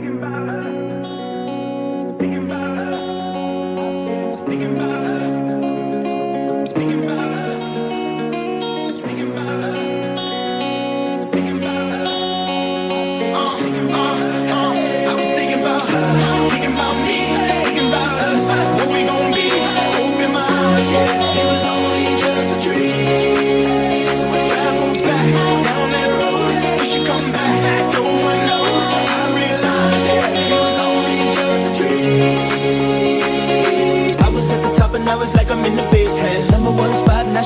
thinking about her.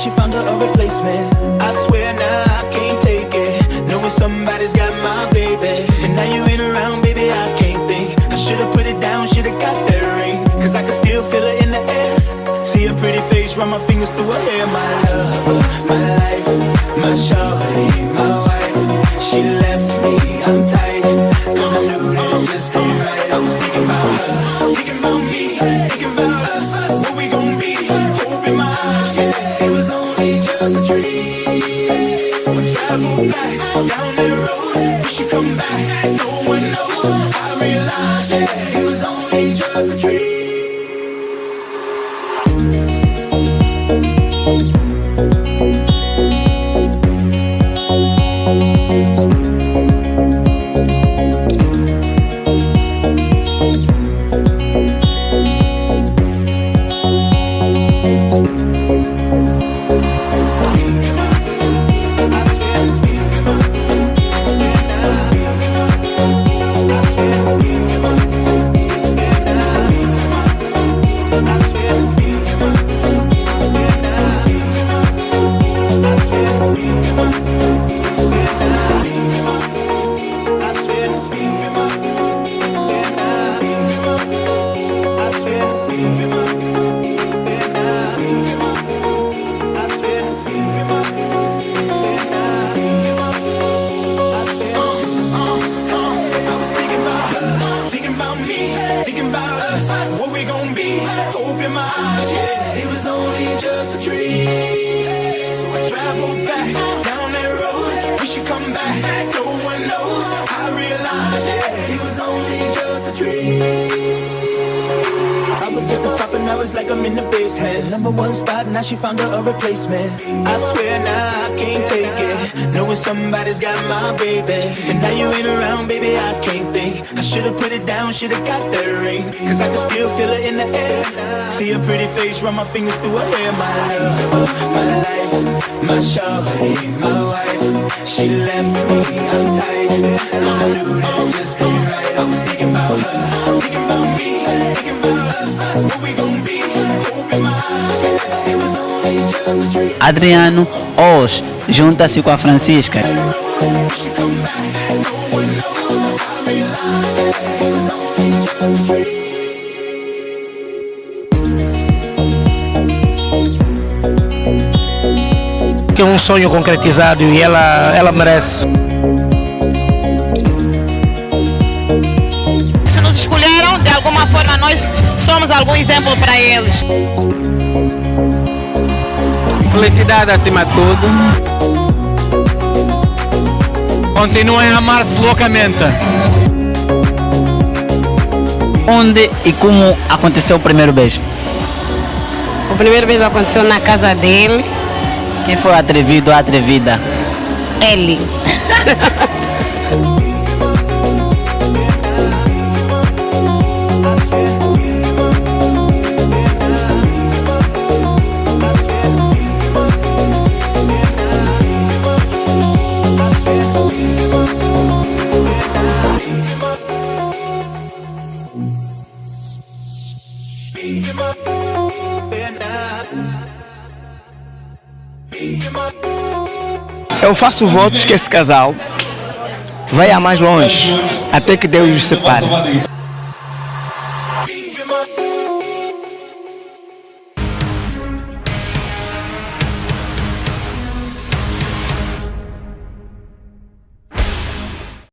she found her a replacement. I swear now nah, I can't take it. Knowing somebody's got my baby. And now you ain't around, baby, I can't think. I should've put it down, should've got that ring. Cause I can still feel it in the air. See her pretty face, run my fingers through her hair. My love, my life, my shawty, my wife. She realized, It was only just a dream Traveled back down that road. We should come back. No one knows. I realized, yeah, it was only just a dream. I was at the top and I was like I'm in the basement Number one spot, now she found her a replacement I swear now I can't take it Somebody's got my baby. And now you ain't around, baby, I can't think. I should've put it down, should've got that ring. Cause I can still feel it in the air. See her pretty face, run my fingers through her hair. My love, my life, my shawty, my wife. She left me, I'm Cause I knew that just Adriano Os junta-se com a Francisca. Que é um sonho concretizado e ela, ela merece. Se nos escolheram, de alguma forma nós somos algum exemplo para eles. Felicidade acima de tudo. Continuem a amar-se loucamente. Onde e como aconteceu o primeiro beijo? O primeiro beijo aconteceu na casa dele. Quem foi o atrevido ou a atrevida? Ele. Eu faço votos que esse casal vai a mais longe, até que Deus os separe.